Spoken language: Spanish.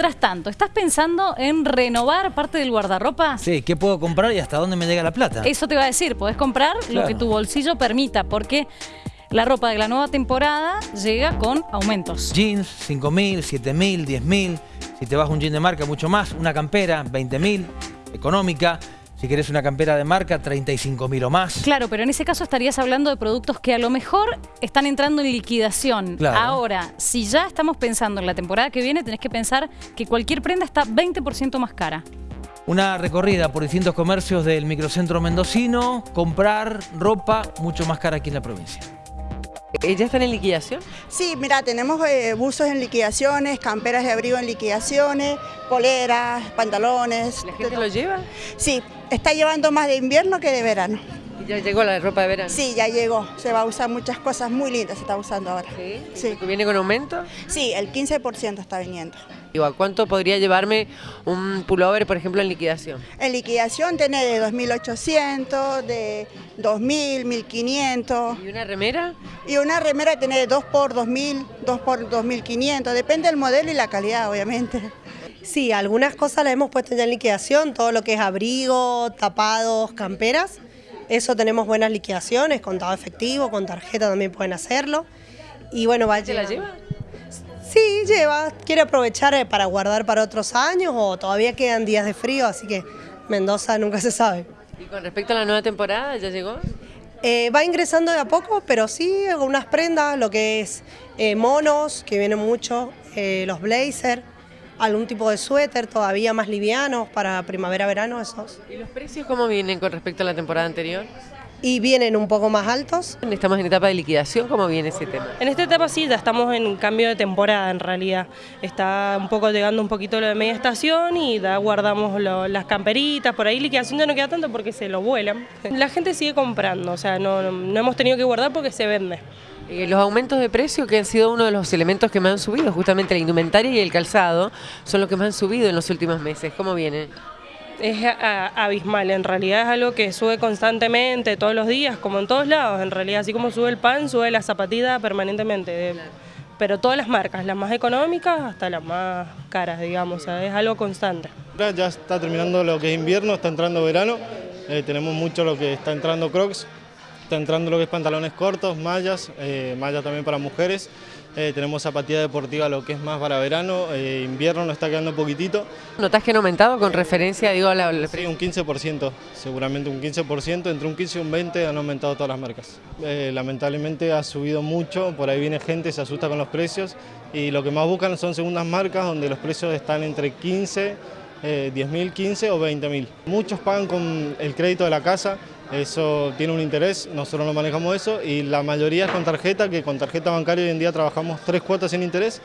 Mientras tanto, ¿estás pensando en renovar parte del guardarropa? Sí, ¿qué puedo comprar y hasta dónde me llega la plata? Eso te va a decir, podés comprar lo que tu bolsillo permita, porque la ropa de la nueva temporada llega con aumentos. Jeans, 5.000, 7.000, 10.000. Si te vas un jean de marca, mucho más. Una campera, 20.000, económica. Si querés una campera de marca, 35.000 o más. Claro, pero en ese caso estarías hablando de productos que a lo mejor están entrando en liquidación. Claro. Ahora, si ya estamos pensando en la temporada que viene, tenés que pensar que cualquier prenda está 20% más cara. Una recorrida por distintos comercios del microcentro mendocino, comprar ropa mucho más cara aquí en la provincia. ¿Ya están en liquidación? Sí, mira, tenemos eh, buzos en liquidaciones, camperas de abrigo en liquidaciones, poleras, pantalones. ¿La gente lo lleva? Sí, está llevando más de invierno que de verano. ¿Y ya llegó la ropa de verano? Sí, ya llegó. Se va a usar muchas cosas muy lindas, se está usando ahora. ¿Sí? Sí. ¿Viene con aumento? Sí, el 15% está viniendo. Digo, ¿a cuánto podría llevarme un pullover, por ejemplo, en liquidación? En liquidación tiene de 2.800, de 2.000, 1.500 ¿Y una remera? y una remera tiene de 2 por 2.000, 2 por 2.500, depende del modelo y la calidad, obviamente. Sí, algunas cosas las hemos puesto ya en liquidación, todo lo que es abrigo, tapados, camperas. Eso tenemos buenas liquidaciones, contado efectivo, con tarjeta también pueden hacerlo. Y bueno, va ¿Se la lleva? Sí, lleva. Quiere aprovechar eh, para guardar para otros años o todavía quedan días de frío, así que Mendoza nunca se sabe. ¿Y con respecto a la nueva temporada, ya llegó? Eh, va ingresando de a poco, pero sí algunas prendas, lo que es eh, monos, que vienen mucho, eh, los blazers, algún tipo de suéter todavía más livianos para primavera-verano esos. ¿Y los precios cómo vienen con respecto a la temporada anterior? Y vienen un poco más altos. Estamos en etapa de liquidación, ¿cómo viene ese tema? En esta etapa sí, ya estamos en cambio de temporada en realidad. Está un poco llegando un poquito lo de media estación y ya guardamos lo- las camperitas, por ahí liquidación ya no queda tanto porque se lo vuelan. La gente sigue comprando, o sea, no, no- no hemos tenido que guardar porque se vende. Eh, los aumentos de precio que han sido uno de los elementos que más han subido, justamente la indumentaria y el calzado, son los que más han subido en los últimos meses. ¿Cómo viene? Es a- a- abismal, en realidad es algo que sube constantemente, todos los días, como en todos lados, en realidad, así como sube el pan, sube la zapatilla permanentemente. de- Pero todas las marcas, las más económicas hasta las más caras, digamos, o sea, es algo constante. Ya está terminando lo que es invierno, está entrando verano, eh, tenemos mucho lo que está entrando crocs, está entrando lo que es pantalones cortos, mallas, eh, mallas también para mujeres, eh, tenemos zapatilla deportiva lo que es más para verano, eh, invierno nos está quedando poquitito, ¿Notás que han aumentado con referencia, digo, a la, la- sí, un 15%, seguramente un 15%, entre un 15 y un 20 han aumentado todas las marcas. Eh, lamentablemente ha subido mucho, por ahí viene gente, se asusta con los precios y lo que más buscan son segundas marcas donde los precios están entre 15 eh, 10.000, 15 o 20.000. Muchos pagan con el crédito de la casa, eso tiene un interés, nosotros no manejamos eso y la mayoría es con tarjeta, que con tarjeta bancaria hoy en día trabajamos tres cuotas sin interés